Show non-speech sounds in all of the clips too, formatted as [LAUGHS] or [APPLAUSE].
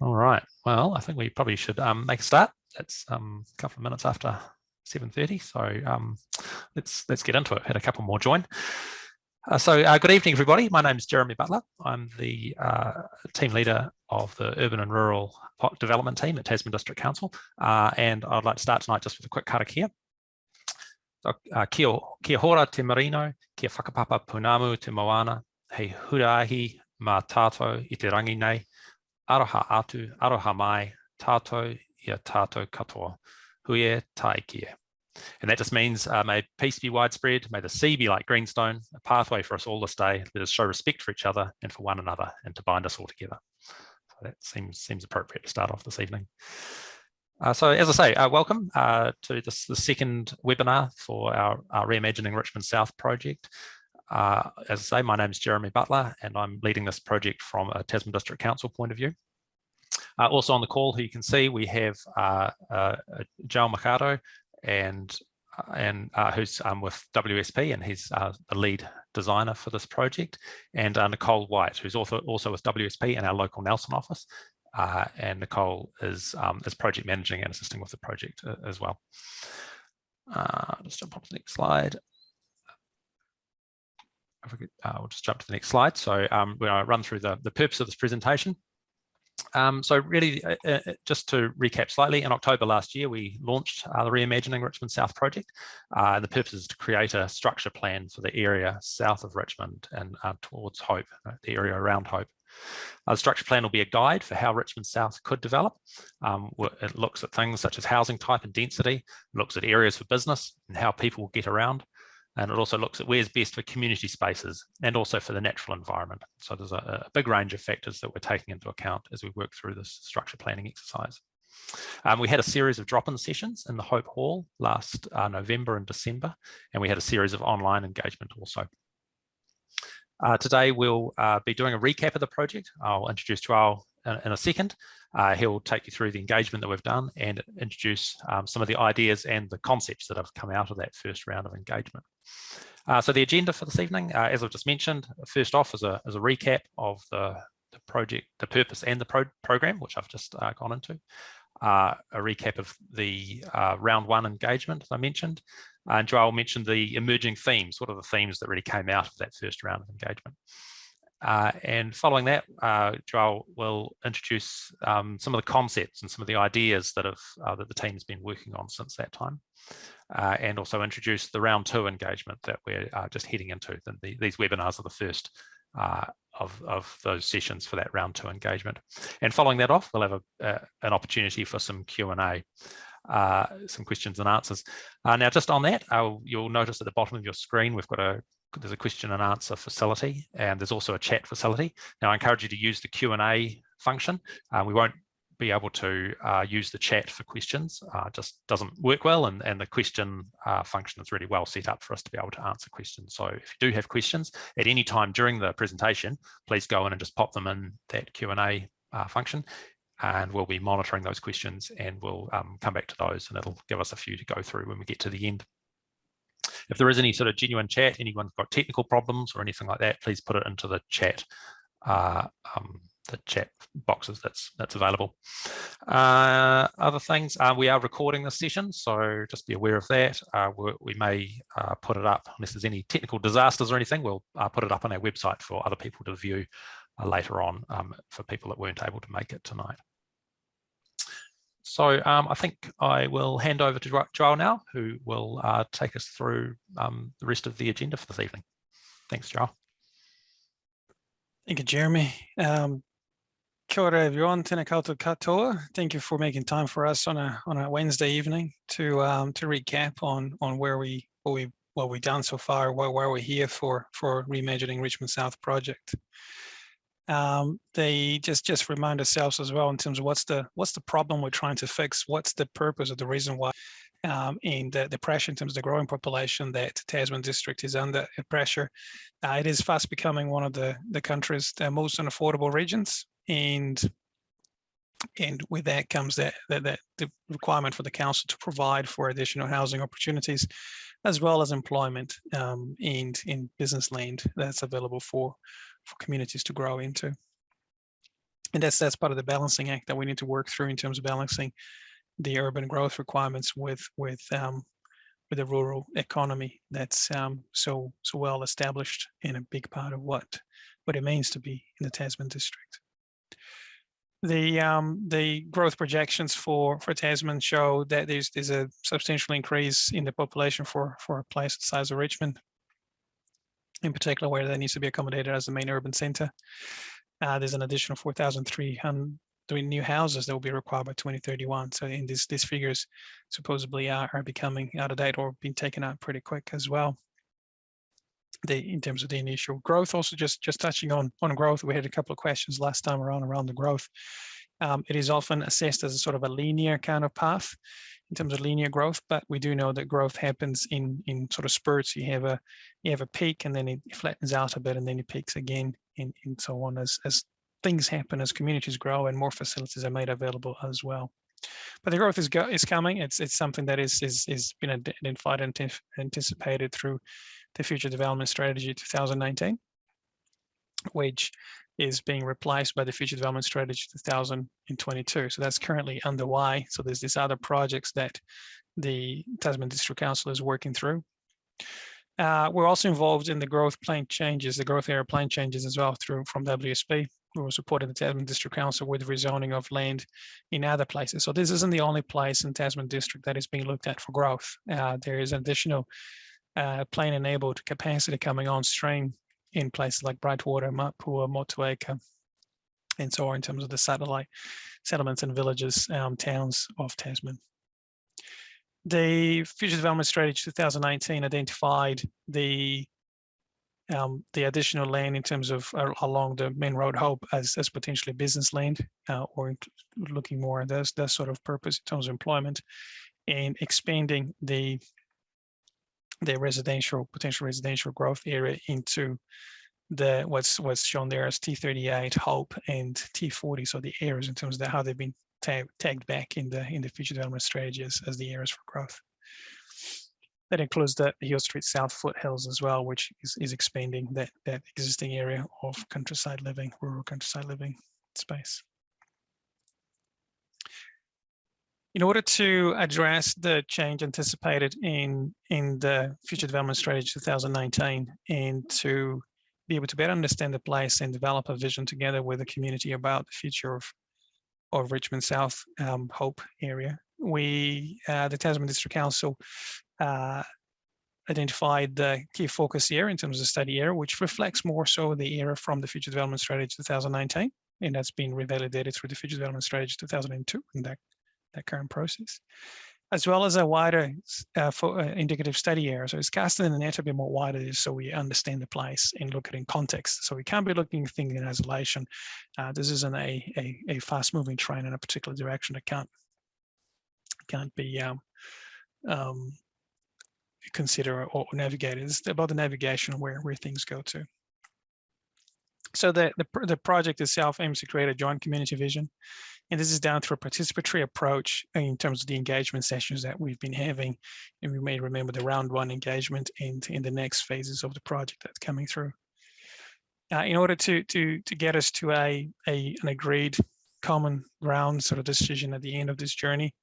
All right. Well, I think we probably should um, make a start. It's um, a couple of minutes after 7.30, so um, let's let's get into it. Had a couple more join. Uh, so uh, good evening, everybody. My name is Jeremy Butler. I'm the uh, team leader of the Urban and Rural Development Team at Tasman District Council. Uh, and I'd like to start tonight just with a quick karakia. So, uh, kia, kia hora te marino, kia whakapapa pounamu te moana, hei huarahi mā tātou i te rangi nei, aroha atu, aroha mai, tato ia tātou katoa, huie taikie. And that just means uh, may peace be widespread, may the sea be like greenstone, a pathway for us all to stay. Let us show respect for each other and for one another and to bind us all together. So that seems, seems appropriate to start off this evening. Uh, so as I say, uh, welcome uh, to this the second webinar for our, our Reimagining Richmond South project. Uh, as I say, my name is Jeremy Butler and I'm leading this project from a Tasman District Council point of view. Uh, also on the call, who you can see, we have uh, uh, Joe Machado and and uh, who's um, with WSP and he's uh, the lead designer for this project, and uh, Nicole White, who's also also with WSP in our local Nelson office, and Nicole is um, is project managing and assisting with the project as well. just jump on to the next slide we uh, we'll just jump to the next slide. So um, we're going to run through the, the purpose of this presentation. Um, so really, uh, uh, just to recap slightly, in October last year, we launched uh, the Reimagining Richmond South project. Uh, and the purpose is to create a structure plan for the area south of Richmond and uh, towards Hope, uh, the area around Hope. the structure plan will be a guide for how Richmond South could develop. Um, it looks at things such as housing type and density, looks at areas for business and how people will get around, and it also looks at where's best for community spaces and also for the natural environment. So there's a, a big range of factors that we're taking into account as we work through this structure planning exercise. Um, we had a series of drop-in sessions in the Hope Hall last uh, November and December, and we had a series of online engagement also. Uh, today, we'll uh, be doing a recap of the project. I'll introduce Joao in, in a second. Uh, he'll take you through the engagement that we've done and introduce um, some of the ideas and the concepts that have come out of that first round of engagement. Uh, so the agenda for this evening, uh, as I've just mentioned, first off is a, is a recap of the, the project, the purpose and the pro program, which I've just uh, gone into. Uh, a recap of the uh, round one engagement, as I mentioned. And Joel mentioned the emerging themes. What are the themes that really came out of that first round of engagement? Uh, and following that, uh, Joel will introduce um, some of the concepts and some of the ideas that have uh, that the team has been working on since that time, uh, and also introduce the round two engagement that we're uh, just heading into. The, the, these webinars are the first uh, of, of those sessions for that round two engagement. And following that off, we'll have a, an opportunity for some Q&A. Uh, some questions and answers. Uh, now, just on that, uh, you'll notice at the bottom of your screen, we've got a there's a question and answer facility and there's also a chat facility. Now I encourage you to use the Q&A function. Uh, we won't be able to uh, use the chat for questions, uh, just doesn't work well and, and the question uh, function is really well set up for us to be able to answer questions. So if you do have questions at any time during the presentation, please go in and just pop them in that Q&A uh, function and we'll be monitoring those questions and we'll um, come back to those and it'll give us a few to go through when we get to the end. If there is any sort of genuine chat, anyone's got technical problems or anything like that, please put it into the chat, uh, um, the chat boxes that's that's available. Uh, other things, uh, we are recording this session, so just be aware of that. Uh, we may uh, put it up, unless there's any technical disasters or anything, we'll uh, put it up on our website for other people to view later on um, for people that weren't able to make it tonight. So um, I think I will hand over to Joel now, who will uh, take us through um, the rest of the agenda for this evening. Thanks, Joel. Thank you, Jeremy. Um, kia ora everyone, tēnā koutou katoa. Thank you for making time for us on a on a Wednesday evening to um, to recap on on where we what we what we've done so far, why, where we're here for for reimagining Richmond South project um, they just just remind ourselves as well in terms of what's the what's the problem we're trying to fix, what's the purpose of the reason why, um, and the, the pressure in terms of the growing population that Tasman district is under pressure. Uh, it is fast becoming one of the the country's the most unaffordable regions, and and with that comes that, that, that the requirement for the council to provide for additional housing opportunities as well as employment um, and in business land that's available for for communities to grow into. And that's that's part of the balancing act that we need to work through in terms of balancing the urban growth requirements with with um, with a rural economy that's um, so so well established and a big part of what what it means to be in the Tasman district. The um, the growth projections for for Tasman show that there's there's a substantial increase in the population for for a place the size of Richmond, in particular where that needs to be accommodated as the main urban centre. Uh, there's an additional 4,300 new houses that will be required by 2031. So in these these figures supposedly are, are becoming out of date or being taken out pretty quick as well the in terms of the initial growth. Also, just just touching on on growth, we had a couple of questions last time around around the growth. Um, it is often assessed as a sort of a linear kind of path in terms of linear growth, but we do know that growth happens in in sort of spurts. You have a you have a peak and then it flattens out a bit and then it peaks again and, and so on as as things happen as communities grow and more facilities are made available as well. But the growth is go, is coming. It's it's something that is is is been identified and anticipated through the Future Development Strategy 2019, which is being replaced by the Future Development Strategy 2022. So that's currently underway. So there's these other projects that the Tasman District Council is working through. Uh, we're also involved in the growth plan changes, the growth area plan changes as well through from WSP. We were supporting the Tasman District Council with rezoning of land in other places. So this isn't the only place in Tasman District that is being looked at for growth. Uh, there is additional uh, plan enabled capacity coming on stream in places like Brightwater, Mapua, Motueka, and so on in terms of the satellite settlements and villages, um, towns of Tasman. The Future Development Strategy 2019 identified the um, the additional land in terms of uh, along the main road hope as, as potentially business land uh, or looking more at this, that sort of purpose in terms of employment and expanding the the residential potential residential growth area into the what's what's shown there as T38 Hope and T40. So the areas in terms of how they've been tag, tagged back in the in the future development strategies as the areas for growth. That includes the Hill Street South foothills as well, which is, is expanding that that existing area of countryside living, rural countryside living space. In order to address the change anticipated in, in the Future Development Strategy 2019 and to be able to better understand the place and develop a vision together with the community about the future of, of Richmond South um, Hope area, we, uh, the Tasman District Council, uh, identified the key focus area in terms of study area, which reflects more so the area from the Future Development Strategy 2019, and that's been revalidated through the Future Development Strategy 2002, and that that current process, as well as a wider uh, for, uh, indicative study area. So it's casting in the net a bit more wider so we understand the place and look at it in context. So we can't be looking at things in isolation. Uh, this isn't a, a, a fast moving train in a particular direction that can't, can't be um, um, consider or navigated. It's about the navigation where, where things go to. So the, the, the project itself aims to create a joint community vision and this is done through a participatory approach in terms of the engagement sessions that we've been having. And we may remember the round one engagement and in the next phases of the project that's coming through. Uh, in order to, to, to get us to a, a, an agreed common ground sort of decision at the end of this journey,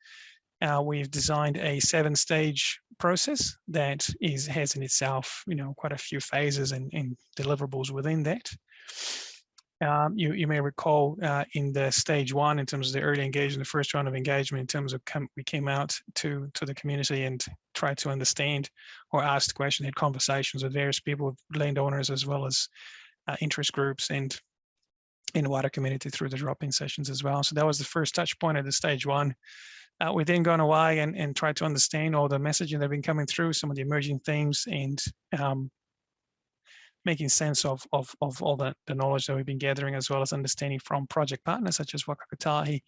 uh, we've designed a seven stage process that is has in itself, you know, quite a few phases and, and deliverables within that. Um, you, you may recall uh, in the stage one, in terms of the early engagement, the first round of engagement, in terms of we came out to, to the community and tried to understand or ask questions, had conversations with various people, landowners, as well as uh, interest groups and in the wider community through the drop-in sessions as well. So that was the first touch point at the stage one. Uh, we then gone away and, and tried to understand all the messaging that have been coming through, some of the emerging themes and um, making sense of, of, of all the, the knowledge that we've been gathering, as well as understanding from project partners such as Waka Kotahi,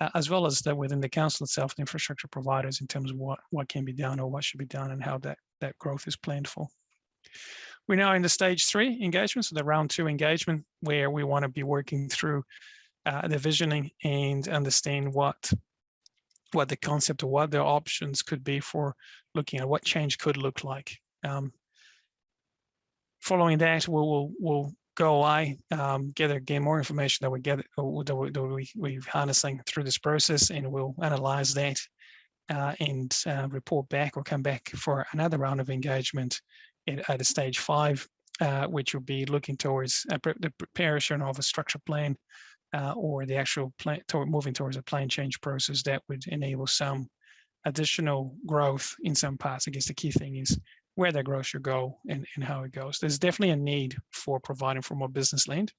uh, as well as that within the council itself, the infrastructure providers in terms of what, what can be done or what should be done and how that, that growth is planned for. We're now in the stage three engagement, so the round two engagement, where we want to be working through uh, the visioning and understand what what the concept or what the options could be for looking at what change could look like. Um, following that, we'll, we'll, go away, um, gather, gain more information that we get, that we, that we, we're harnessing through this process, and we'll analyze that uh, and uh, report back or come back for another round of engagement at, at a stage five, uh, which will be looking towards the preparation of a structure plan uh, or the actual plan, moving towards a plan change process that would enable some additional growth in some parts. I guess the key thing is where that growth should go and, and how it goes. There's definitely a need for providing for more business land.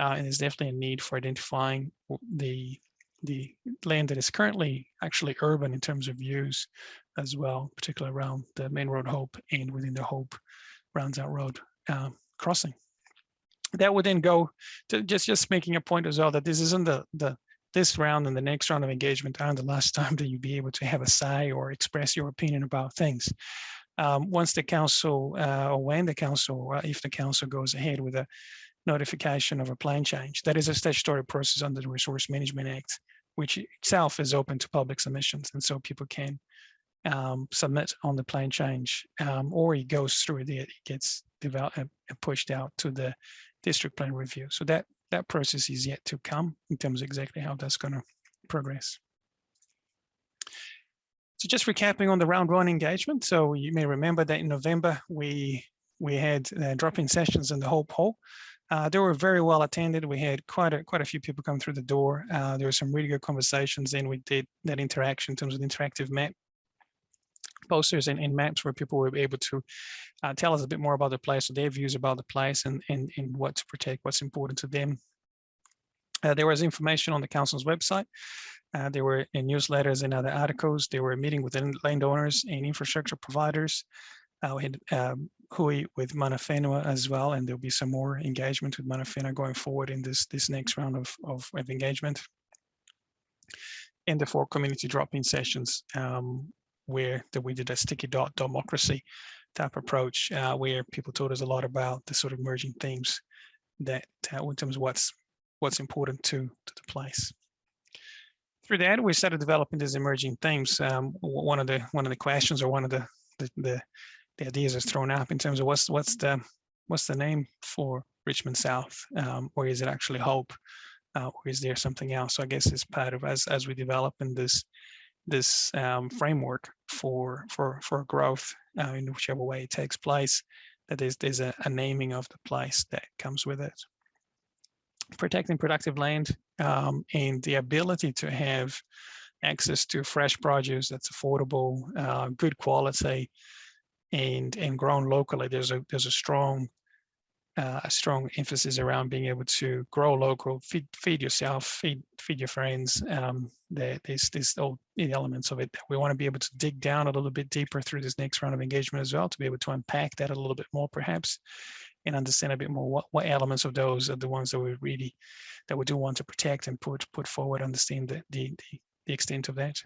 Uh, and there's definitely a need for identifying the the land that is currently actually urban in terms of use as well, particularly around the main road Hope and within the Hope Ranzau Road uh, crossing. That would then go to just just making a point as well that this isn't the the this round and the next round of engagement aren't the last [LAUGHS] time that you'd be able to have a say or express your opinion about things um, once the council uh, or when the council, or if the council goes ahead with a notification of a plan change, that is a statutory process under the Resource Management Act, which itself is open to public submissions. And so people can um, submit on the plan change um, or it goes through the, it gets developed and pushed out to the district plan review. So that, that process is yet to come in terms of exactly how that's going to progress. So just recapping on the round one engagement. So you may remember that in November, we we had uh, drop-in sessions in the Hope Hall. Uh, they were very well attended. We had quite a quite a few people come through the door. Uh, there were some really good conversations, and we did that interaction in terms of the interactive map posters and, and, maps where people were able to uh, tell us a bit more about the place, or their views about the place, and and and what to protect, what's important to them. Uh, there was information on the council's website uh, there were in newsletters and other articles. They were meeting with landowners and infrastructure providers. Uh, we had um, Hui with Mana Whenua as well, and there'll be some more engagement with Mana Whenua going forward in this, this next round of, of, of engagement. And the four community drop-in sessions um, where the, we did a sticky dot democracy type approach, uh, where people told us a lot about the sort of emerging themes that uh, in terms of what's what's important to, to the place through that, we started developing these emerging themes. Um, one of the one of the questions or one of the, the the, the ideas is thrown up in terms of what's what's the what's the name for Richmond South, um, or is it actually Hope, uh, or is there something else? So I guess it's part of as as we develop in this this um, framework for for for growth uh, in whichever way it takes place. That is, there's a, a naming of the place that comes with it protecting productive land um, and the ability to have access to fresh produce that's affordable, uh, good quality, and and grown locally. There's a there's a strong uh, a strong emphasis around being able to grow local, feed feed yourself, feed feed your friends. Um, there, there's there's all the elements of it. We want to be able to dig down a little bit deeper through this next round of engagement as well to be able to unpack that a little bit more, perhaps, and understand a bit more what, what elements of those are the ones that we really that we do want to protect and put put forward understand the the, the, extent of that.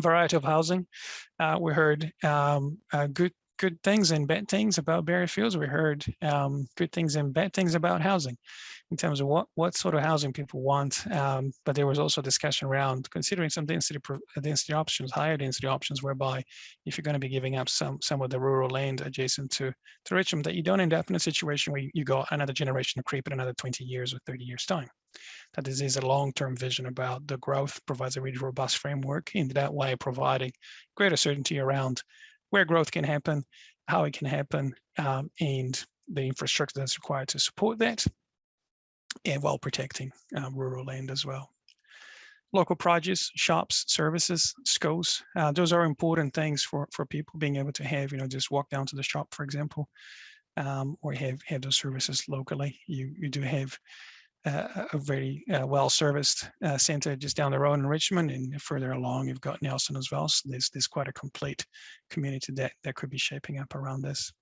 Variety of housing uh, we heard um, good good things and bad things about Berryfields. We heard um, good things and bad things about housing in terms of what, what sort of housing people want. Um, but there was also discussion around considering some density, density options, higher density options, whereby if you're going to be giving up some, some of the rural land adjacent to, to Richmond, that you don't end up in a situation where you got another generation of creep in another 20 years or 30 years time. That this is a long-term vision about the growth provides a really robust framework in that way, providing greater certainty around where growth can happen, how it can happen, um, and the infrastructure that's required to support that, and while protecting um, rural land as well. Local produce, shops, services, schools, uh, those are important things for, for people being able to have, you know, just walk down to the shop, for example, um, or have, have those services locally. You, you do have uh, a very uh, well-serviced uh, center just down the road in Richmond and further along you've got Nelson as well. So there's, there's quite a complete community that, that could be shaping up around this.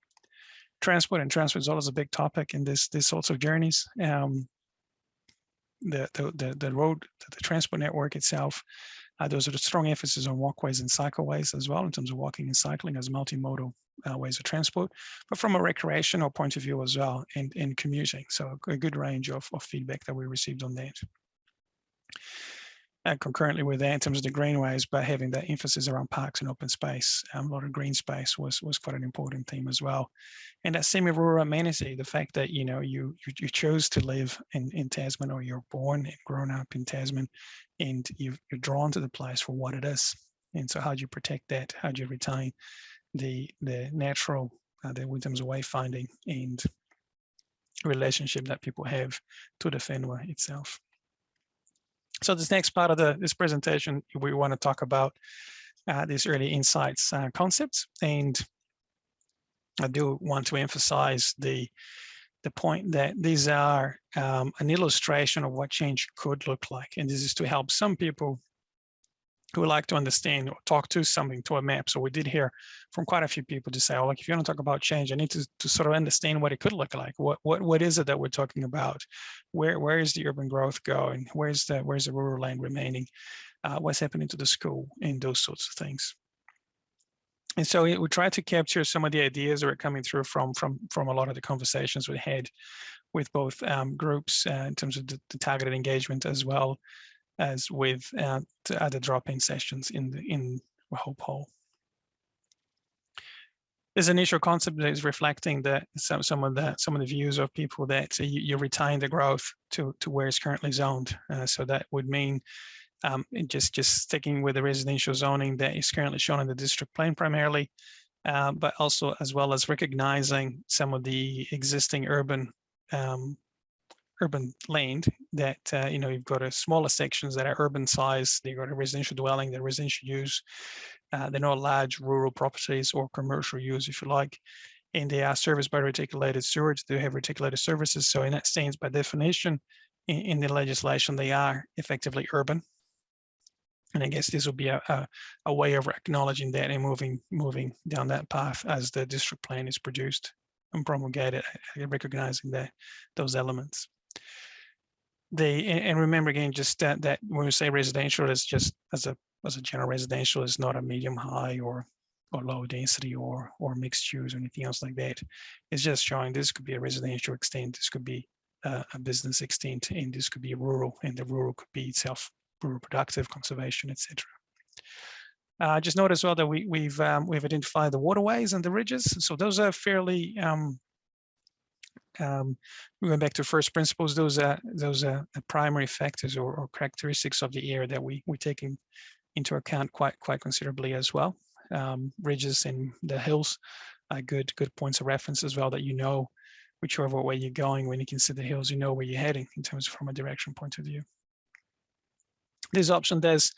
Transport and transport is always a big topic in this, this sorts of journeys. Um, the, the, the, the road, the transport network itself, uh, there's a strong emphasis on walkways and cycleways as well in terms of walking and cycling as multimodal uh, ways of transport, but from a recreational point of view as well and, in commuting. So a good range of, of feedback that we received on that. Uh, concurrently with anthems the greenways, but having that emphasis around parks and open space, um, a lot of green space was was quite an important theme as well. And that semi-rural amenity, the fact that you know you you, you chose to live in, in Tasman or you're born and grown up in Tasman, and you you're drawn to the place for what it is. And so, how do you protect that? How do you retain the the natural, uh, the of wayfinding and relationship that people have to the whenua itself? So this next part of the this presentation, we want to talk about uh, these early insights uh, concepts, and I do want to emphasize the the point that these are um, an illustration of what change could look like, and this is to help some people who would like to understand or talk to something to a map. So we did hear from quite a few people to say, oh, like if you want to talk about change, I need to, to sort of understand what it could look like. What what what is it that we're talking about? Where where is the urban growth going? Where's the where's the rural land remaining? Uh, what's happening to the school and those sorts of things. And so we, try to capture some of the ideas that are coming through from from from a lot of the conversations we had with both um, groups uh, in terms of the, the targeted engagement as well as with uh, other drop-in sessions in the in Hope Hall. This initial concept is reflecting that some some of the some of the views of people that you, you retain the growth to to where it's currently zoned. Uh, so that would mean um, just just sticking with the residential zoning that is currently shown in the district plan primarily, uh, but also as well as recognizing some of the existing urban um, urban land that, uh, you know, you've got a smaller sections that are urban size, they've got a residential dwelling, they're residential use, uh, they're not large rural properties or commercial use, if you like, and they are serviced by reticulated sewage, they have reticulated services. So in that sense, by definition, in, in the legislation, they are effectively urban. And I guess this will be a, a, a, way of acknowledging that and moving moving down that path as the district plan is produced and promulgated, recognizing that those elements they and remember again just that that when we say residential is just as a as a general residential is not a medium high or or low density or or mixed use or anything else like that. It's just showing this could be a residential extent this could be a, a business extent and this could be rural and the rural could be itself rural productive conservation etc uh, just note as well that we, we've um, we've identified the waterways and the ridges. So those are fairly um, um, went back to first principles, those are those are primary factors or, or, characteristics of the area that we we taking into account quite quite considerably as well. Um, ridges and the hills are good good points of reference as well that you know whichever way you're going when you consider the hills, you know where you're heading in terms of from a direction point of view. This option does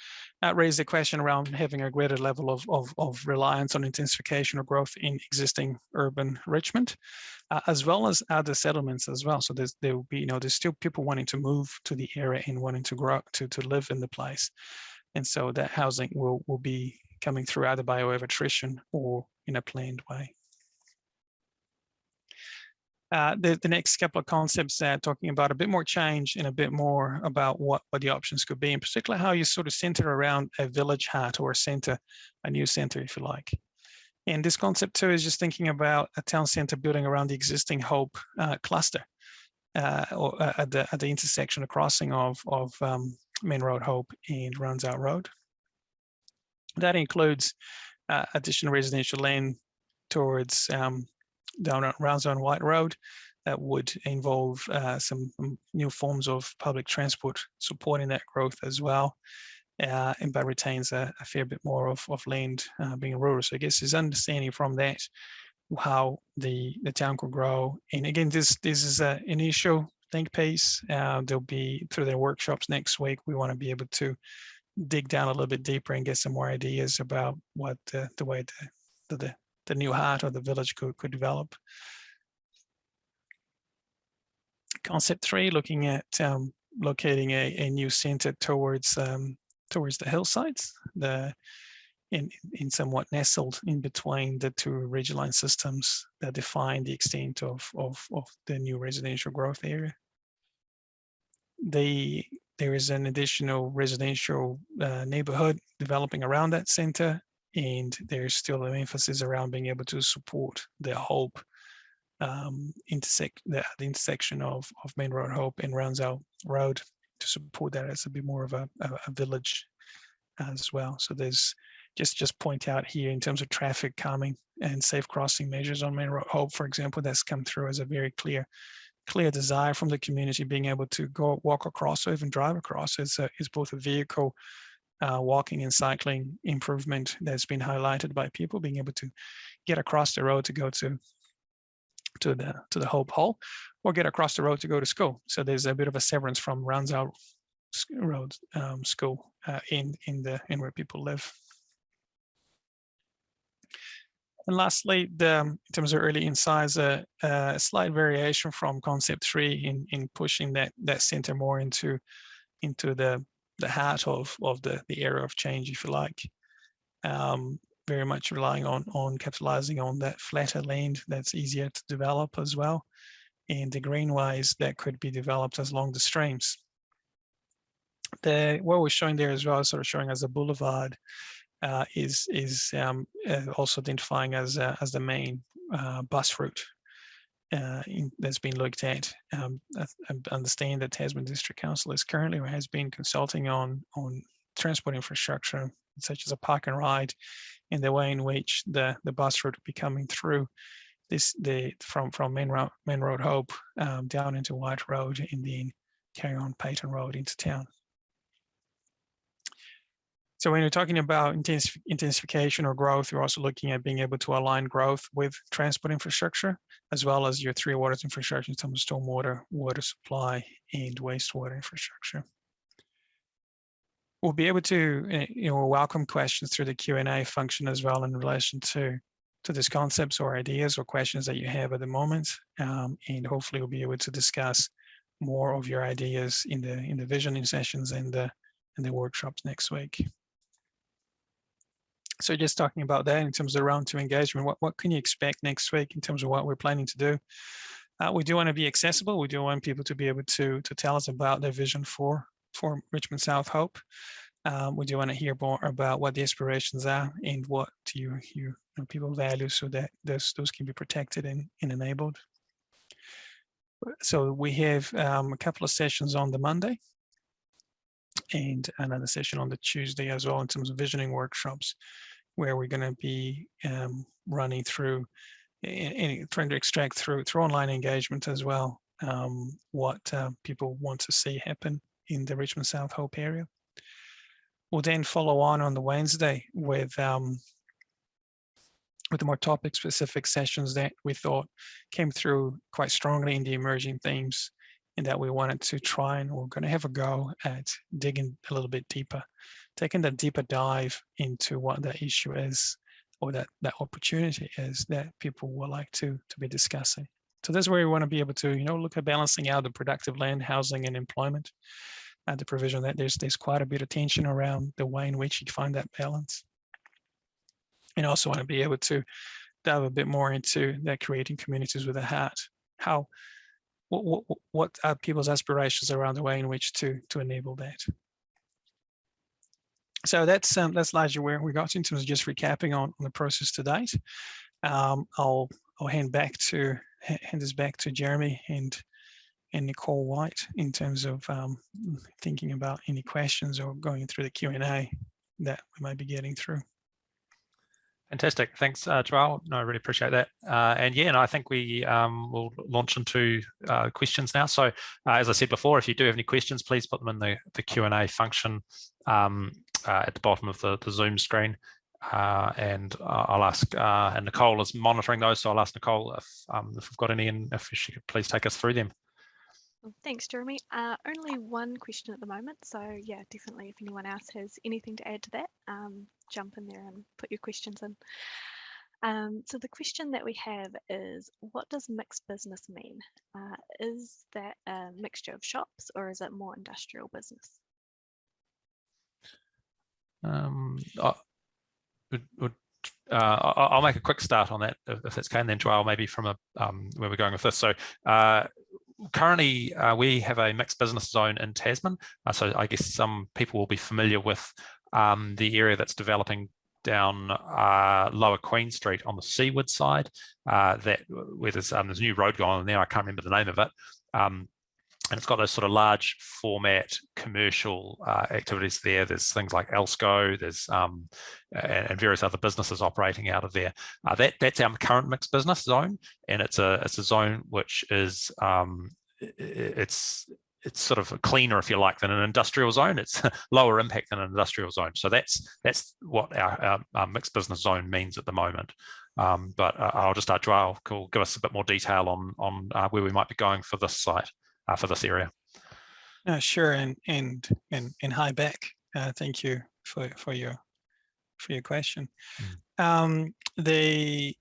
uh, raise the question around having a greater level of, of, of reliance on intensification or growth in existing urban Richmond, uh, as well as other settlements as well. So there's, there will be, you know, there's still people wanting to move to the area and wanting to grow, to, to live in the place. And so that housing will, will be coming through either by way of attrition or in a planned way. Uh, the, the next couple of concepts uh, talking about a bit more change and a bit more about what, what the options could be, in particular how you sort of center around a village heart or a center, a new center, if you like. And this concept too is just thinking about a town center building around the existing Hope uh, cluster uh, or uh, at, the, at the intersection, the crossing of, of um, Main Road Hope and Ranzau Road. That includes uh, additional residential land towards um, down around Zone White Road that would involve uh, some new forms of public transport supporting that growth as well. Uh, and but retains a, a, fair bit more of, of land uh, being rural. So I guess his understanding from that how the the town could grow. And again, this this is an initial think piece. Uh, there'll be through their workshops next week. We want to be able to dig down a little bit deeper and get some more ideas about what the, the way the, the the new heart of the village could, could develop. Concept three, looking at um, locating a, a new center towards um, towards the hillsides, the in, in somewhat nestled in between the two ridgeline systems that define the extent of, of, of the new residential growth area. The, there is an additional residential uh, neighborhood developing around that center and there's still an emphasis around being able to support the Hope um, intersect the, the, intersection of, of Main Road Hope and Ranzau Road to support that as a bit more of a, a, a village as well. So there's just just point out here in terms of traffic calming and safe crossing measures on Main Road Hope, for example, that's come through as a very clear clear desire from the community being able to go walk across or even drive across is, a, is both a vehicle uh, walking and cycling improvement that's been highlighted by people being able to get across the road to go to to the to the Hope Hall or get across the road to go to school. So there's a bit of a severance from Ranzau Road um, School uh, in in the in where people live. And lastly, the, in terms of early insights, a, a slight variation from concept three in, in pushing that, that center more into, into the, the heart of, of the, the area of change, if you like. Um, very much relying on, on capitalizing on that flatter land that's easier to develop as well. And the greenways that could be developed as along the streams. The, what we're showing there as well sort of showing as a boulevard uh, is is um, uh, also identifying as uh, as the main uh, bus route uh, in, that's been looked at. Um, I, I, understand that Tasman District Council is currently or has been consulting on on transport infrastructure such as a park and ride, and the way in which the the bus route will be coming through this the from from main road main road Hope um, down into White Road and then carry on Paton Road into town. So when you're talking about intensification or growth, you're also looking at being able to align growth with transport infrastructure, as well as your three waters infrastructure in terms of stormwater, water supply, and wastewater infrastructure. We'll be able to eh, you know, welcome questions through the Q&A function as well in relation to, to these concepts or ideas or questions that you have at the moment. Um, and hopefully we'll be able to discuss more of your ideas in the in the visioning sessions and the and the workshops next week so just talking about that in terms of round two engagement, what, what can you expect next week in terms of what we're planning to do? Uh, we do want to be accessible. We do want people to be able to, to tell us about their vision for, for Richmond South Hope. Um, we do want to hear more about what the aspirations are and what you, you, know, people value so that those, those can be protected and, and enabled. So we have um, a couple of sessions on the Monday and another session on the Tuesday as well in terms of visioning workshops where we're going to be um, running through and trying to extract through through online engagement as well um, what uh, people want to see happen in the Richmond South Hope area. We'll then follow on on the Wednesday with um, with the more topic specific sessions that we thought came through quite strongly in the emerging themes and that we wanted to try and we're going to have a go at digging a little bit deeper, taking that deeper dive into what that issue is or that that opportunity is that people would like to to be discussing. So that's where we want to be able to, you know, look at balancing out the productive land, housing, and employment, and the provision that there's there's quite a bit of tension around the way in which you find that balance. And also want to be able to dive a bit more into that creating communities with a heart. How what, what, are people's aspirations around the way in which to to enable that? So that's um, that's largely where we got in terms of just recapping on, on the process to date. Um, i'll i'll hand back to hand this back to jeremy and and nicole white in terms of um, thinking about any questions or going through the Q and A that we might be getting through Fantastic. Thanks, uh. No, I really appreciate that. Uh, and yeah, and I think we um, will launch into uh, questions now. So uh, as I said before, if you do have any questions, please put them in the, the Q&A function um, uh, at the bottom of the, the Zoom screen. Uh, and I'll ask, and Nicole is monitoring those, so I'll ask Nicole if, um, if we've got any and if she could please take us through them. Thanks, Jeremy. Uh, only one question at the moment. So yeah, definitely if anyone else has anything to add to that, um, jump in there and put your questions in. Um, so the question that we have is, what does mixed business mean? Uh, is that a mixture of shops or is it more industrial business? Um, I, uh, I'll make a quick start on that if, that's okay, and then Joel maybe from a um, where we're going with this. So uh, currently uh, we have a mixed business zone in Tasman. Uh, so I guess some people will be familiar with um, the area that's developing down uh, Lower Queen Street on the seaward side. Uh, that where there's, um, there's a new road going on there. I can't remember the name of it. Um, and it's got those sort of large format commercial uh, activities there. There's things like Elsco, there's um, and, various other businesses operating out of there. Uh, that that's our current mixed business zone, and it's a it's a zone which is um, it's it's sort of cleaner, if you like, than an industrial zone. It's [LAUGHS] lower impact than an industrial zone. So that's that's what our, our, our mixed business zone means at the moment. Um, but uh, I'll just start Joel will give us a bit more detail on on uh, where we might be going for this site uh, for this area. Uh, sure, and and and and hi back. Uh, thank you for for your for your question. Mm. Um, the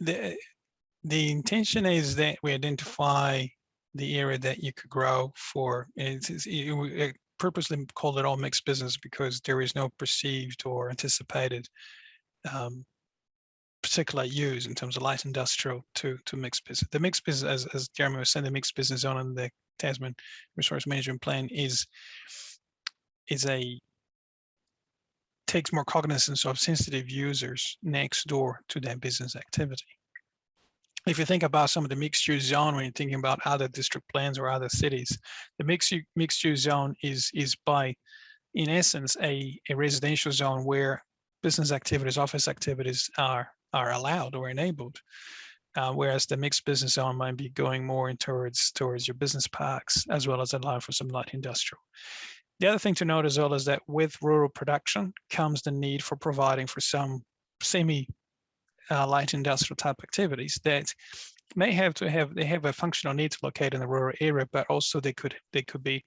the the intention is that we identify the area that you could grow for. It's, it's, it, purposely called it all mixed business because there is no perceived or anticipated um, particular use in terms of light industrial to to mixed business. The mixed business, as, as Jeremy was saying, the mixed business zone in the Tasman Resource Management Plan is is a takes more cognizance of sensitive users next door to that business activity. If you think about some of the mixed use zone when you're thinking about other district plans or other cities, the mixed mixed use zone is is by in essence a, a residential zone where business activities, office activities are are allowed or enabled. Uh, whereas the mixed business zone might be going more in towards towards your business parks as well as allow for some light industrial. The other thing to note as well is that with rural production comes the need for providing for some semi uh, light industrial type activities that may have to have they have a functional need to locate in the rural area, but also they could they could be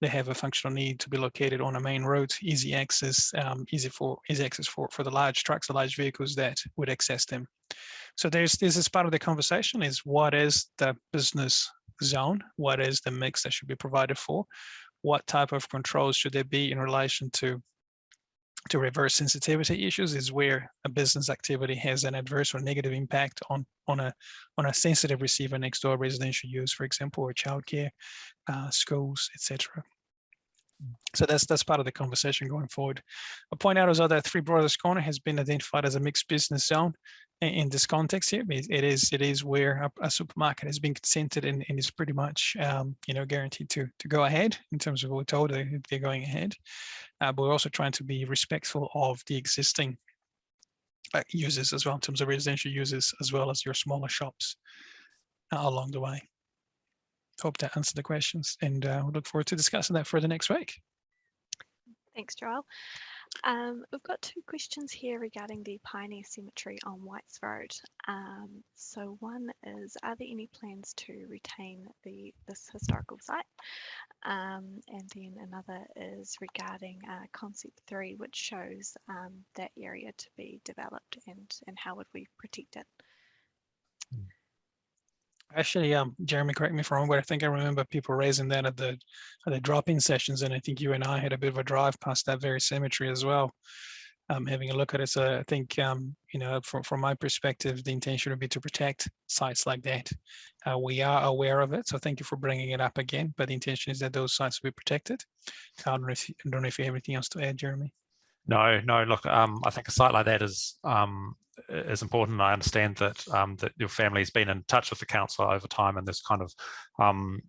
they have a functional need to be located on a main road, easy access, um, easy for easy access for for the large trucks, the large vehicles that would access them. So there's this is part of the conversation is what is the business zone? What is the mix that should be provided for? What type of controls should there be in relation to to reverse sensitivity issues is where a business activity has an adverse or negative impact on on a on a sensitive receiver next door residential use, for example, or childcare, uh, schools, etc. So that's that's part of the conversation going forward. I'll point out as well that Three Brothers Corner has been identified as a mixed business zone in this context here. It is it is where a, a supermarket has been consented and, and is pretty much um, you know guaranteed to to go ahead in terms of what we're told they, they're going ahead. Uh, but we're also trying to be respectful of the existing uh, users as well in terms of residential users as well as your smaller shops uh, along the way. Hope that answered the questions and uh, we look forward to discussing that further next week. Thanks, Joel. Um, we've got two questions here regarding the Pioneer Cemetery on Whites Road. Um, so one is, are there any plans to retain the this historical site? Um, and then another is regarding uh, concept three, which shows um, that area to be developed and, and how would we protect it? Hmm. Actually, um, Jeremy, correct me if I'm wrong, but I think I remember people raising that at the at the drop-in sessions, and I think you and I had a bit of a drive past that very cemetery as well, um, having a look at it. So I think, um, you know, from from my perspective, the intention would be to protect sites like that. Uh, we are aware of it, so thank you for bringing it up again. But the intention is that those sites will be protected. I don't know if you, don't know if you have anything else to add, Jeremy. No, no. Look, um, I think a site like that is um, is important. I understand that um, that your family's been in touch with the council over time, and there's kind of um,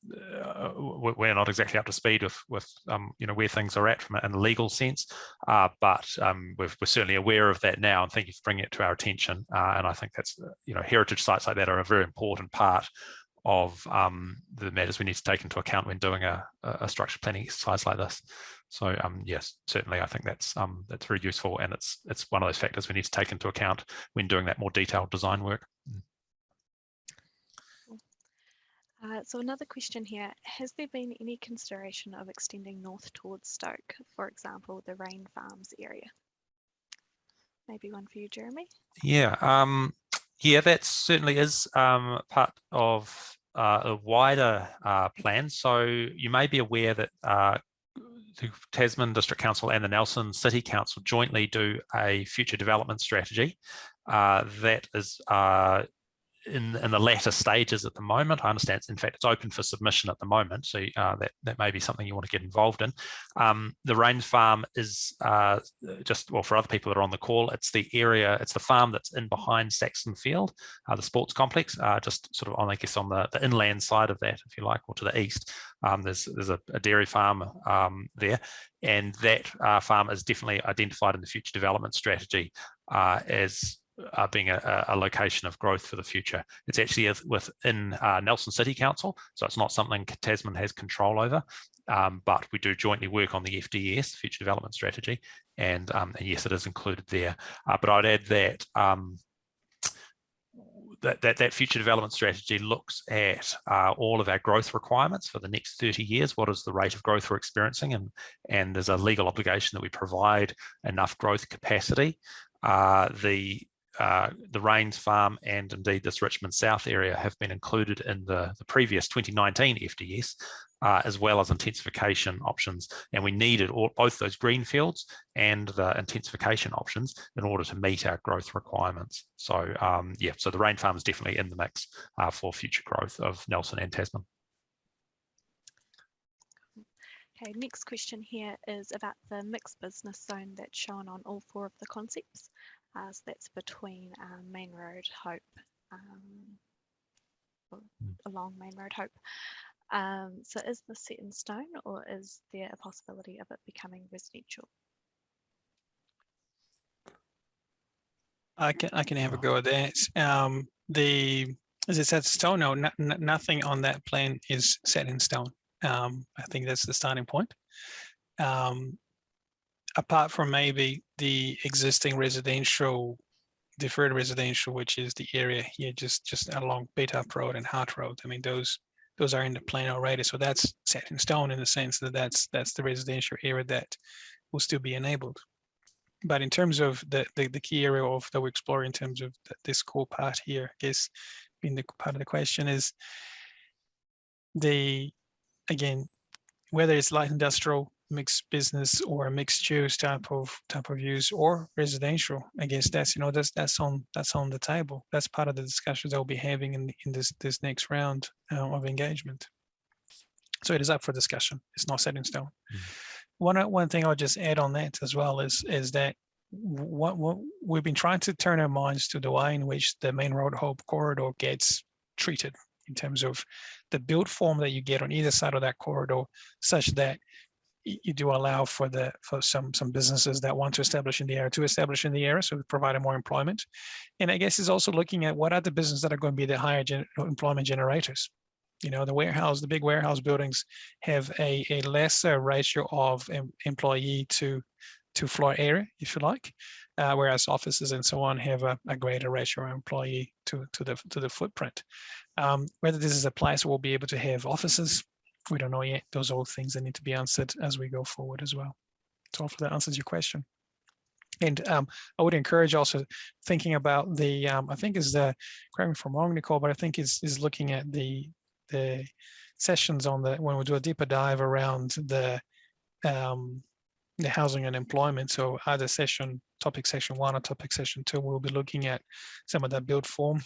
uh, we're not exactly up to speed with with um, you know where things are at from a, in a legal sense, uh, but um, we are certainly aware of that now, and thank you for bringing it to our attention. Uh, and I think that's you know heritage sites like that are a very important part of um, the matters we need to take into account when doing a, a structure planning exercise like this. So um, yes, certainly I think that's um, that's very useful and it's it's one of those factors we need to take into account when doing that more detailed design work. Mm. Uh, so another question here, has there been any consideration of extending north towards Stoke, for example, the Rain Farms area? Maybe one for you, Jeremy? Yeah, um, yeah, that certainly is um, part of uh, a wider uh, plan. So you may be aware that uh, the Tasman District Council and the Nelson City Council jointly do a future development strategy. Uh, that is uh, in, in the latter stages at the moment. I understand, in fact, it's open for submission at the moment, so uh, that, that may be something you want to get involved in. Um, the Rains Farm is uh, just, well, for other people that are on the call, it's the area, it's the farm that's in behind Saxton Field, uh, the sports complex, uh, just sort of on, I guess, on the, the inland side of that, if you like, or to the east. Um, there's there's a, a dairy farm um, there, and that uh, farm is definitely identified in the future development strategy uh, as uh, being a, a, location of growth for the future. It's actually within uh, Nelson City Council, so it's not something Tasman has control over, um, but we do jointly work on the FDS, Future Development Strategy, and, um, and yes, it is included there. Uh, but I'd add that, um, that, that, that future development strategy looks at uh, all of our growth requirements for the next 30 years. What is the rate of growth we're experiencing? And, and there's a legal obligation that we provide enough growth capacity. Uh, the uh, the Rains Farm and indeed this Richmond South area have been included in the, the previous 2019 FDS, uh, as well as intensification options. And we needed all, both those green fields and the intensification options in order to meet our growth requirements. So um, yeah, so the Rain Farm is definitely in the mix uh, for future growth of Nelson and Tasman. Okay, next question here is about the mixed business zone that's shown on all four of the concepts. Uh, so that's between um, Main Road Hope, um, hmm. along Main Road Hope. Um, so is this set in stone or is there a possibility of it becoming residential? I can I can have a go at that. Um, the is it set in stone? No, nothing on that plan is set in stone. Um, I think that's the starting point. Um, apart from maybe the existing residential, deferred residential, which is the area here just just along Bateup Road and Hart Road. I mean, those those are in the plan already, so that's set in stone in the sense that that's that's the residential area that will still be enabled. But in terms of the the, the key area of that we explore in terms of the, this core part here, I guess, being the part of the question is the again whether it's light industrial mixed business or mixed use type of type of use or residential i guess that's you know that's that's on that's on the table. That's part of the discussions i'll be having in in this this next round uh, of engagement. So it is up for discussion. It's not set in stone. Mm. one one thing i'll just add on that as well is is that what, what we've been trying to turn our minds to the way in which the main road hope corridor gets treated in terms of the build form that you get on either side of that corridor such that you do allow for the for some some businesses that want to establish in the area to establish in the area so providing more employment. And i guess is also looking at what are the businesses that are going to be the higher gen employment generators? You know the warehouse the big warehouse buildings have a, a lesser ratio of em employee to to floor area if you like uh, whereas offices and so on have a, a, greater ratio of employee to to the to the footprint. Um, whether this is a place where we'll be able to have offices we don't know yet. Those are all things that need to be answered as we go forward as well. So hopefully that answers your question. And um, I would encourage also thinking about the, um, I think is the, correct me if I'm wrong, Nicole, but I think is is looking at the the sessions on the, when we do a deeper dive around the, um, the housing and employment. So either session, topic session one or topic session two, we'll be looking at some of that build form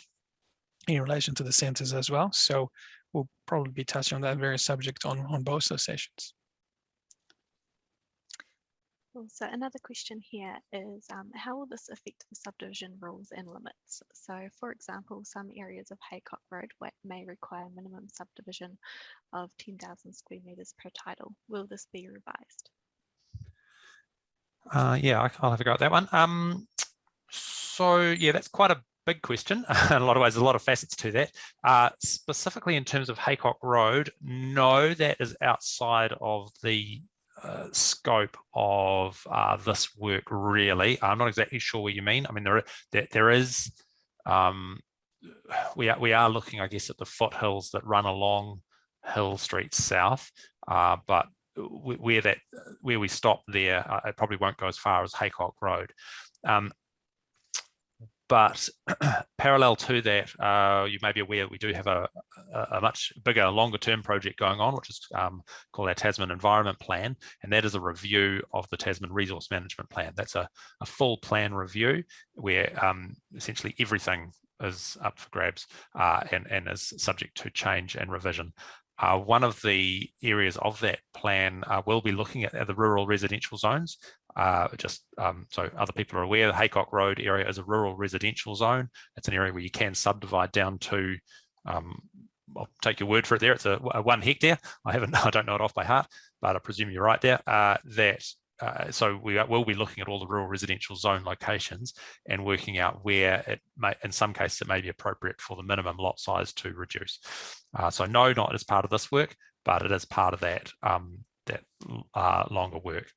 in relation to the centers as well. So we'll probably be touching on that very subject on, on both those sessions. So another question here is um, how will this affect the subdivision rules and limits? So for example, some areas of Haycock Road may require minimum subdivision of 10,000 square metres per title. Will this be revised? Uh, yeah, I'll have a go at that one. Um, so yeah, that's quite a big question. in [LAUGHS] a lot of ways, a lot of facets to that. Uh, specifically in terms of Haycock Road, no, that is outside of the uh, scope of uh, this work really. I'm not exactly sure what you mean. I mean, there, there, there is, um, we, are, we are looking, I guess, at the foothills that run along Hill Street South, uh, but where that where we stop there, uh, it probably won't go as far as Haycock Road. Um, but [CLEARS THROAT] parallel to that, uh, you may be aware we do have a, a, much bigger, longer term project going on, which is um, called our Tasman Environment Plan. And that is a review of the Tasman Resource Management Plan. That's a, a full plan review where um, essentially everything is up for grabs uh, and, and is subject to change and revision. Uh, one of the areas of that plan uh, will be looking at, at, the rural residential zones. Uh, just um, so other people are aware, the Haycock Road area is a rural residential zone. It's an area where you can subdivide down to, um, I'll take your word for it there, it's a, a, one hectare. I haven't, [LAUGHS] I don't know it off by heart, but I presume you're right there, uh, that uh, so we will be looking at all the rural residential zone locations and working out where it may, in some cases, it may be appropriate for the minimum lot size to reduce. Uh, so no, not as part of this work, but it is part of that um, that uh, longer work.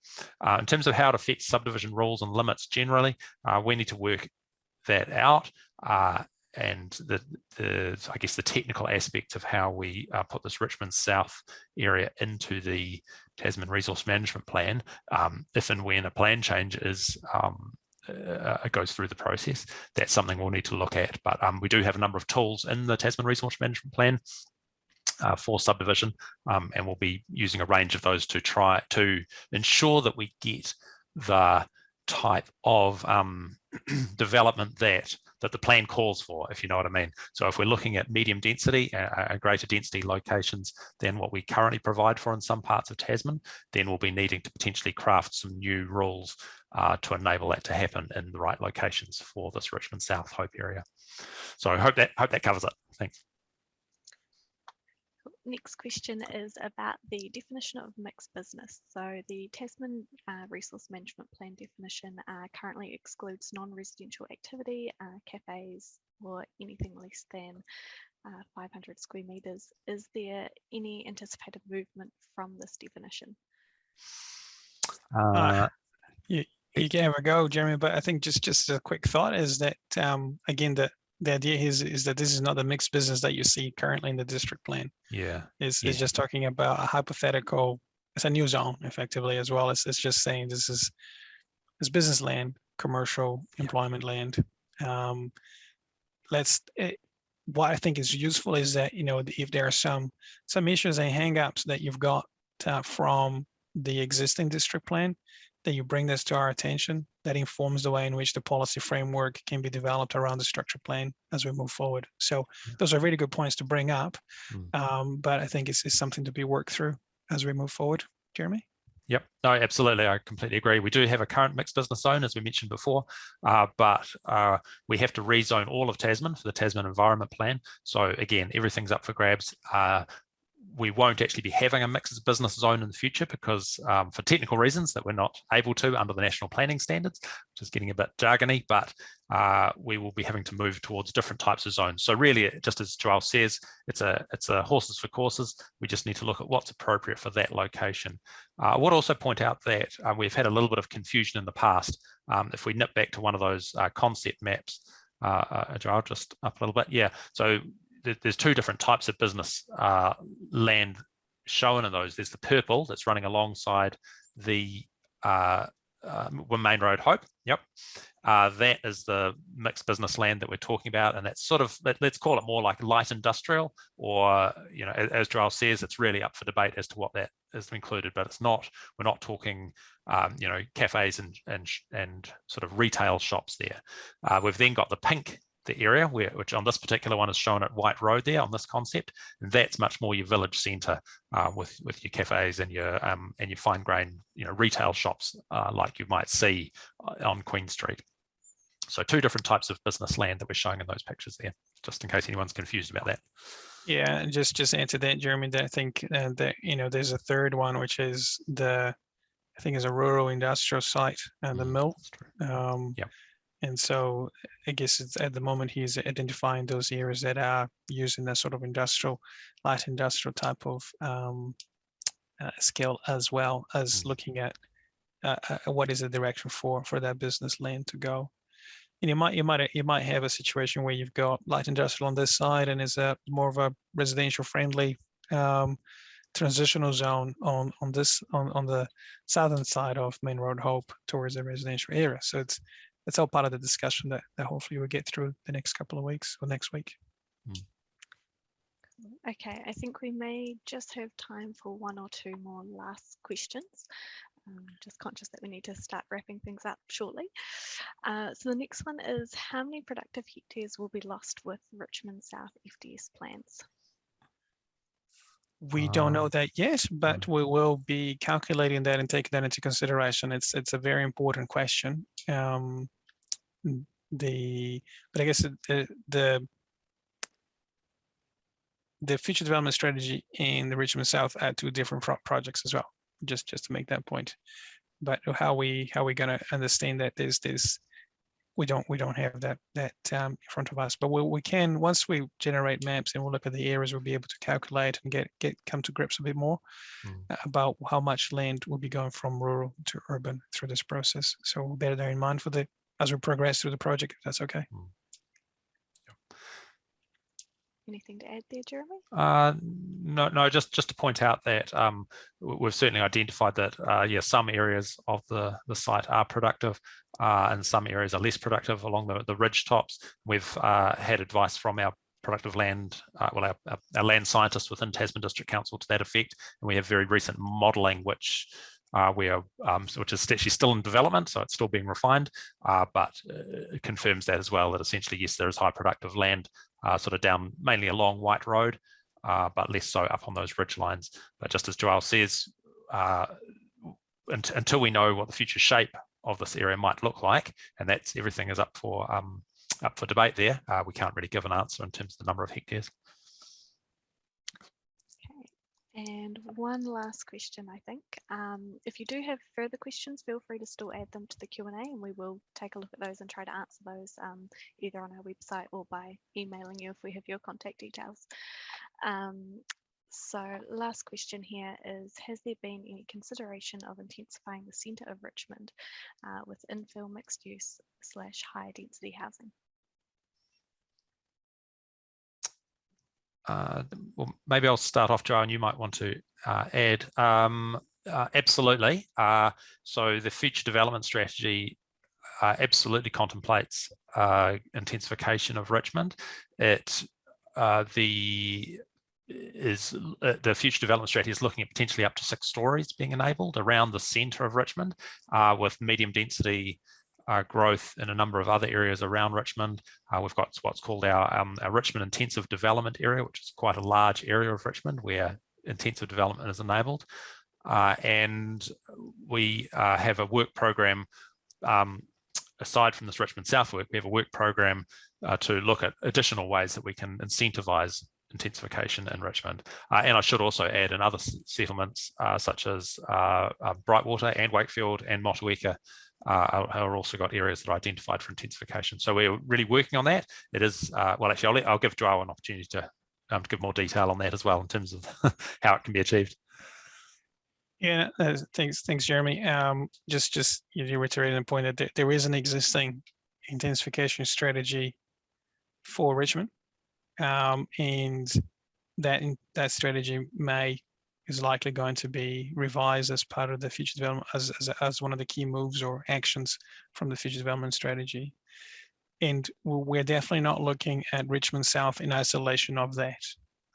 Uh, in terms of how it affects subdivision rules and limits generally, uh, we need to work that out uh, and the, the I guess the technical aspect of how we uh, put this Richmond South area into the Tasman Resource Management Plan, um, if and when a plan change is um, uh, goes through the process, that's something we'll need to look at. But um, we do have a number of tools in the Tasman Resource Management Plan uh, for subdivision, um, and we'll be using a range of those to try to ensure that we get the type of um, [CLEARS THROAT] development that that the plan calls for, if you know what I mean. So if we're looking at medium density and greater density locations than what we currently provide for in some parts of Tasman, then we'll be needing to potentially craft some new rules uh, to enable that to happen in the right locations for this Richmond South Hope area. So I hope that hope that covers it. Thanks next question is about the definition of mixed business. So the Tasman uh, Resource Management Plan definition uh, currently excludes non-residential activity, uh, cafes, or anything less than uh, 500 square meters. Is there any anticipated movement from this definition? Uh, you, you can have a go, Jeremy, but I think just just a quick thought is that um, again that the idea is is that this is not the mixed business that you see currently in the district plan. Yeah. It's, yeah. it's just talking about a hypothetical, it's a new zone effectively as well. It's, it's just saying this is this business land, commercial employment land. Um, let's, it, eh, what I think is useful is that, you know, if there are some, some issues and hangups that you've got uh, from the existing district plan, that you bring this to our attention that informs the way in which the policy framework can be developed around the structure plan as we move forward. So those are really good points to bring up, mm. um, but I think it's, it's something to be worked through as we move forward. Jeremy? Yep, no, absolutely. I completely agree. We do have a current mixed business zone, as we mentioned before, uh, but uh, we have to rezone all of Tasman for the Tasman Environment Plan. So again, everything's up for grabs. Uh, we won't actually be having a mix mixed business zone in the future because um, for technical reasons that we're not able to under the national planning standards, which is getting a bit jargony, but uh, we will be having to move towards different types of zones. So really, just as Joel says, it's a it's a horses for courses. We just need to look at what's appropriate for that location. Uh, I would also point out that uh, we've had a little bit of confusion in the past. Um, if we nip back to one of those uh, concept maps, uh, uh, just up a little bit. Yeah, so there's two different types of business uh, land shown in those. There's the purple that's running alongside the uh, uh, Main Road Hope. Yep. Uh, that is the mixed business land that we're talking about. And that's sort of, let, us call it more like light industrial or, you know, as, as Joel says, it's really up for debate as to what that is included, but it's not, we're not talking, um, you know, cafes and, and, and sort of retail shops there. Uh, we've then got the pink the area where which on this particular one is shown at White Road there on this concept that's much more your village center uh, with with your cafes and your um, and your fine grain you know retail shops uh, like you might see uh, on Queen Street. So two different types of business land that we're showing in those pictures there just in case anyone's confused about that. Yeah and just just answer that Jeremy that I think uh, that you know there's a third one which is the I think is a rural industrial site and the mm, mill. um, yeah and so I guess it's at the moment he's identifying those areas that are using that sort of industrial, light industrial type of um, uh, scale as well as mm. looking at uh, uh, what is the direction for for that business land to go. And you might you might you might have a situation where you've got light industrial on this side and is a more of a residential friendly um, transitional zone on on this on on the southern side of Main Road Hope towards the residential area. So it's it's all part of the discussion that, that hopefully we'll get through the next couple of weeks or next week. Hmm. Okay, I think we may just have time for one or two more last questions. Um, just conscious that we need to start wrapping things up shortly. Uh, so the next one is how many productive hectares will be lost with Richmond South FDS plans? We don't know Ah. that yet, but we will be calculating that and taking that into consideration. It's it's a very important question. Um, the but I guess the the the future development strategy in the Richmond South are two different pro- projects as well. Just just to make that point. But how we how we gonna understand that there's this we don't we don't have that that um, in front of us but we, we can once we generate maps and we'll look at the areas we'll be able to calculate and get get come to grips a bit more Mm. about how much land will be going from rural to urban through this process. So we'll bear that in mind for the as we progress through the project if that's okay Anything to add there, Jeremy? Uh, no, no, just just to point out that um, we've certainly identified that uh, yeah, some areas of the the site are productive, uh, and some areas are less productive along the the ridge tops. We've uh, had advice from our productive land, uh, well, our, our, land scientists within Tasman District Council to that effect, and we have very recent modelling which. Uh, um, so- which is still in development, so it's still being refined, uh, but uh, it confirms that as well. That essentially, yes, there is high productive land uh, sort of down mainly along White Road, uh, but less so up on those ridge lines. But just as Joel says, uh, unt- until we know what the future shape of this area might look like, and that's everything is up for um, up for debate there, we can't really give an answer in terms of the number of hectares. And one last question, I think. Um, if you do have further questions, feel free to still add them to the Q&A and we will take a look at those and try to answer those um, either on our website or by emailing you if we have your contact details. Um, so last question here is, has there been any consideration of intensifying the centre of Richmond uh, with infill mixed use slash higher density housing? Uh, well, maybe I'll start off, Joe, and you might want to uh, add. Um, uh, absolutely. Uh, so the future development strategy uh, absolutely contemplates uh, intensification of Richmond. It the is the future development strategy is looking at potentially up to six stories being enabled around the centre of Richmond, with medium density uh, growth in a number of other areas around Richmond. Uh, we've got what's called our, um, our Richmond Intensive Development Area, which is quite a large area of Richmond where intensive development is enabled. Uh, and we uh, have a work program, um, aside from this Richmond South work, we have a work program uh, to look at additional ways that we can incentivize intensification in Richmond. Uh, and I should also add in other settlements uh, such as uh, Brightwater and Wakefield and Motueka uh, are also got areas that are identified for intensification. So we're really working on that. It is, uh, well, actually, I'll, let, I'll give Joel an opportunity to, um, to give more detail on that as well in terms of [LAUGHS] how it can be achieved. Yeah, uh, thanks, thanks, Jeremy. Um, just, just you reiterated the point that there, there is an existing intensification strategy for Richmond, um, and that that strategy may is likely going to be revised as part of the future development as, as, as one of the key moves or actions from the future development strategy. And we're definitely not looking at Richmond South in isolation of that.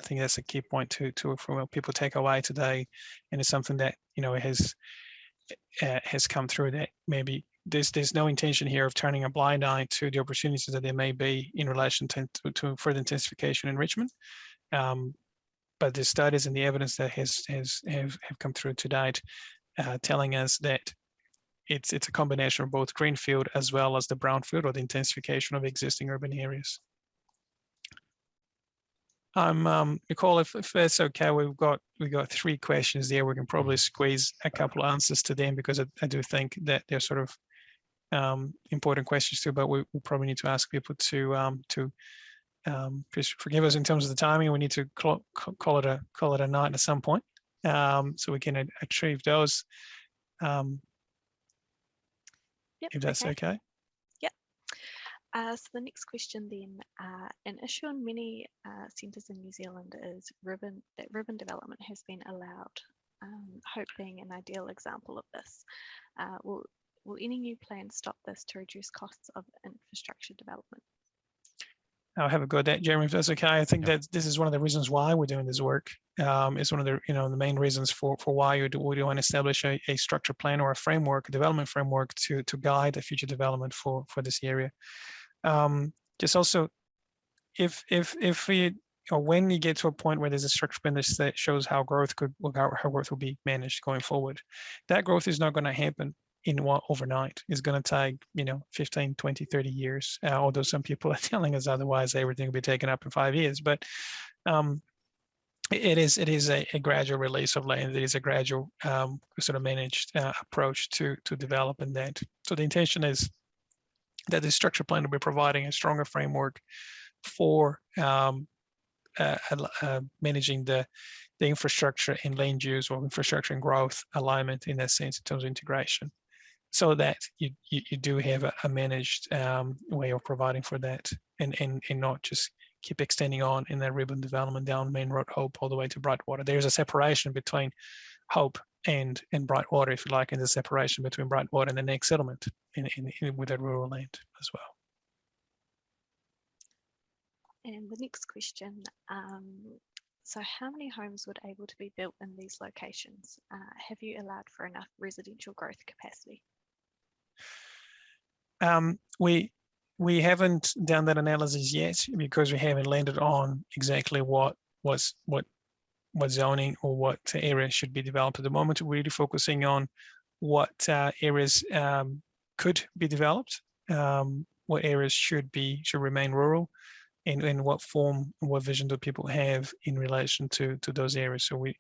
I think that's a key point to to from what people take away today, and it's something that you know has uh, has come through that maybe there's there's no intention here of turning a blind eye to the opportunities that there may be in relation to, to, to further intensification in Richmond. Um, but the studies and the evidence that has has have, have come through to date uh, telling us that it's it's a combination of both greenfield as well as the brownfield or the intensification of existing urban areas. Um, um, Nicole, if, if that's okay, we've got we've got three questions there. We can probably squeeze a couple of answers to them because I, I do think that they're sort of um, important questions too. But we will probably need to ask people to um, to um, please forgive us in terms of the timing. We need to call, call it a call it a night at some point, um, so we can achieve those. Um, Yep, if that's okay. Uh, so the next question then, uh, an issue in many uh, centres in New Zealand is ribbon that ribbon development has been allowed. Um, Hope being an ideal example of this. Uh, will will any new plans stop this to reduce costs of infrastructure development? I'll have a go at that, Jeremy, if that's okay. I think Yep. that this is one of the reasons why we're doing this work. Um, it's one of the, you know, the main reasons for, for why you do, we want to establish a, a structure plan or a framework, a development framework to, to guide the future development for, for this area. Um, just also, if, if, if we, or when you get to a point where there's a structure plan that shows how growth could, how, how growth will be managed going forward, that growth is not going to happen in one overnight. It's going to take, you know, 15, 20, 30 years. Uh, although some people [LAUGHS] are telling us otherwise, everything will be taken up in five years. But um, it- is it is a, a gradual release of land. It is a gradual um, sort of managed uh, approach to to developing that. So the intention is that the structure plan will be providing a stronger framework for um, uh, uh, managing the the infrastructure and land use or infrastructure and growth alignment in that sense in terms of integration so that you, you, you do have a, a managed um, way of providing for that and, and, and not just keep extending on in that ribbon development down Main Road Hope all the way to Brightwater. There's a separation between Hope and, and Brightwater, if you like, and the separation between Brightwater and the next settlement in, in, in with that rural land as well. And the next question, um, so how many homes would able to be built in these locations? Uh, have you allowed for enough residential growth capacity? Um, we we haven't done that analysis yet because we haven't landed on exactly what was what what zoning or what area should be developed at the moment. We're really focusing on what uh, areas um, could be developed, um, what areas should be should remain rural, and in what form, what vision do people have in relation to to those areas. So we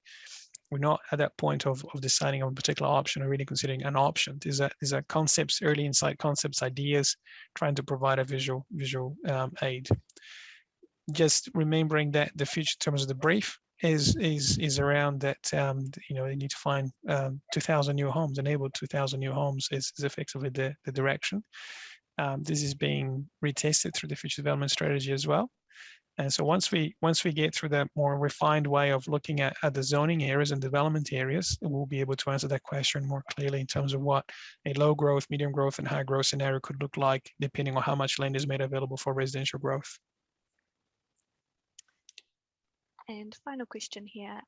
we're not at that point of, of deciding on a particular option or really considering an option. These are these are concepts, early insight concepts, ideas, trying to provide a visual visual um, aid. Just remembering that the future terms of the brief is is is around that um, you know they need to find um, 2,000 new homes, enable 2,000 new homes is, is effectively the the direction. Um, this is being retested through the future development strategy as well. And so once we once we get through that more refined way of looking at, at the zoning areas and development areas, we'll be able to answer that question more clearly in terms of what a low growth, medium growth, and high growth scenario could look like, depending on how much land is made available for residential growth. And final question here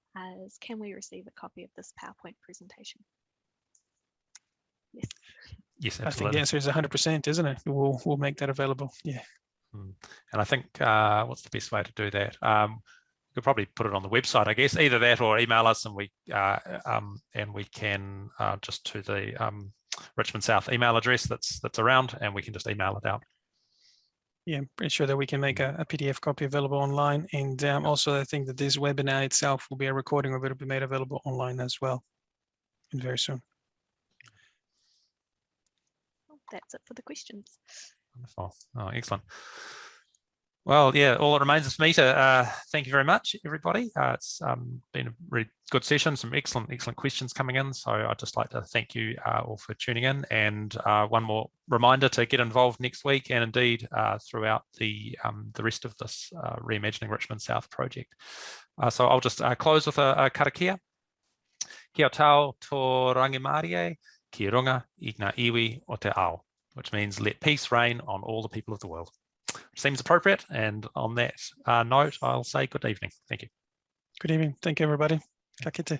is, can we receive a copy of this PowerPoint presentation? Yes, Yes, absolutely. I think the answer is 100%, isn't it? We'll we'll make that available. Yeah. Mm. And I think uh, what's the best way to do that? Um, we could probably put it on the website, I guess, either that or email us, and we uh, um, and we can uh, just to the um, Richmond South email address that's that's around, and we can just email it out. Yeah, I'm pretty sure that we can make a, a PDF copy available online. And um, also, I think that this webinar itself will be a recording of it will be made available online as well. And very soon. well, that's it for the questions. Wonderful. Oh, excellent. Well, yeah, all that remains is for me to uh, thank you very much, everybody. Uh, it's um, been a really good session, some excellent, excellent questions coming in. So I'd just like to thank you uh, all for tuning in. And uh, one more reminder to get involved next week and indeed uh, throughout the um, the rest of this uh, Reimagining Richmond South project. So I'll just close with a, a karakia. Kia tau tō rangimarie, ki runga i ngā iwi o te ao, which means let peace reign on all the people of the world. Seems appropriate. And on that uh, note, I'll say good evening. Thank you. Good evening. Thank you, everybody. Ka.